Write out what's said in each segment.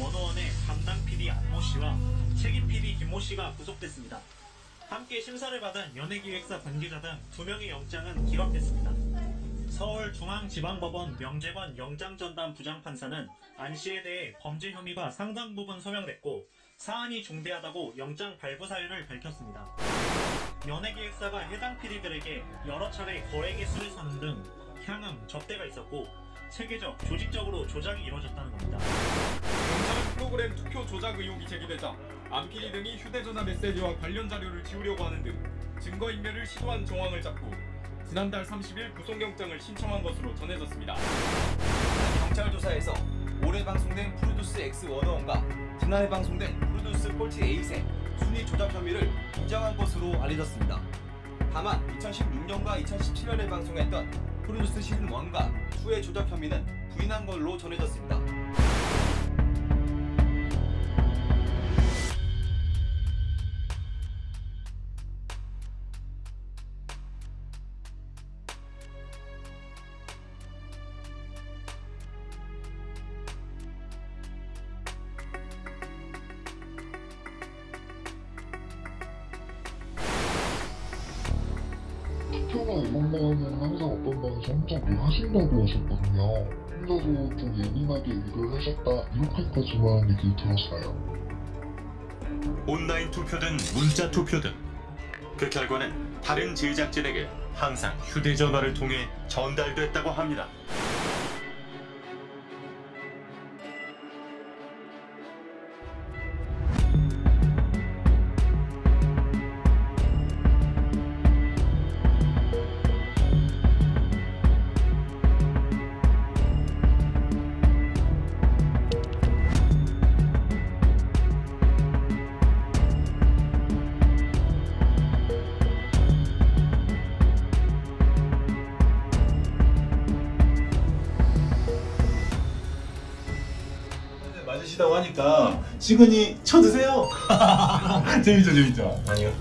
원어원의 담당 PD 안모 씨와 책임 PD 김모 씨가 구속됐습니다. 함께 심사를 받은 연예기획사 관계자 등두 명의 영장은 기각됐습니다. 서울중앙지방법원 명재관 영장전담 부장판사는 안 씨에 대해 범죄 혐의가 상당 부분 소명됐고 사안이 중대하다고 영장 발부 사유를 밝혔습니다. 연예기획사가 해당 PD들에게 여러 차례 거래 개수를 사는 등 향응, 접대가 있었고 체계적, 조직적으로 조작이 이루어졌다는 겁니다. 경찰은 프로그램 투표 조작 의혹이 제기되자 안PD 등이 휴대전화 메시지와 관련 자료를 지우려고 하는 등 증거인멸을 시도한 정황을 잡고 지난달 30일 구속영장을 신청한 것으로 전해졌습니다. 경찰 조사에서 올해 방송된 프로듀스 X 원어원과 지난해 방송된 Produce Forty Eight의 순위 조작 혐의를 인정한 것으로 알려졌습니다. 다만 2016년과 2017년에 방송했던 프로듀스 시즌 1과 2의 조작 혐의는 부인한 걸로 전해졌습니다. 투표나 이런 거는 항상 어떤 방에서 혼자 뭘 하신다고 하셨거든요. 혼자서 좀 예민하게 일을 하셨다 이렇게까지만 얘기를 들었어요. 온라인 투표든 문자 투표든 그 결과는 다른 제작진에게 항상 휴대전화를 통해 전달됐다고 합니다. 맞으시다고 하니까 시그니 쳐드세요. 재밌죠, 재밌죠. 아니요.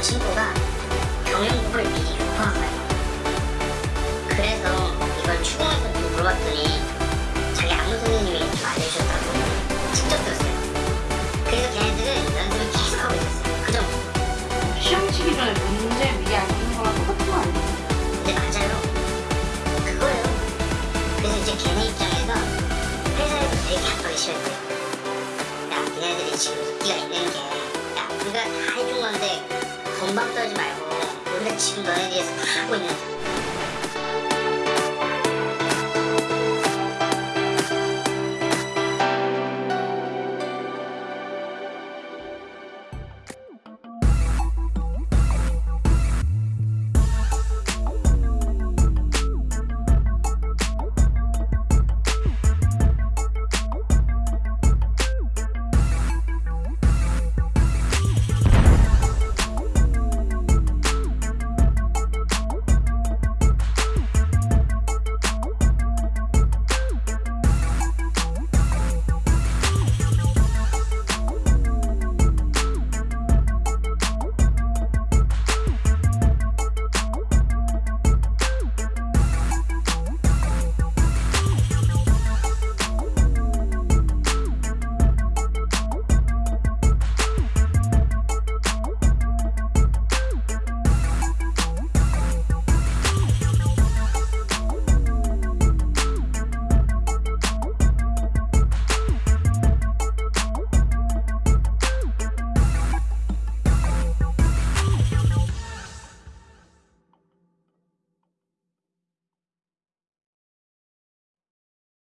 그 친구가 경영 공부를 미리 유포한 거예요. 그래서 이걸 추궁해서 물어봤더니 자기 아무 선생님이 말을 우리가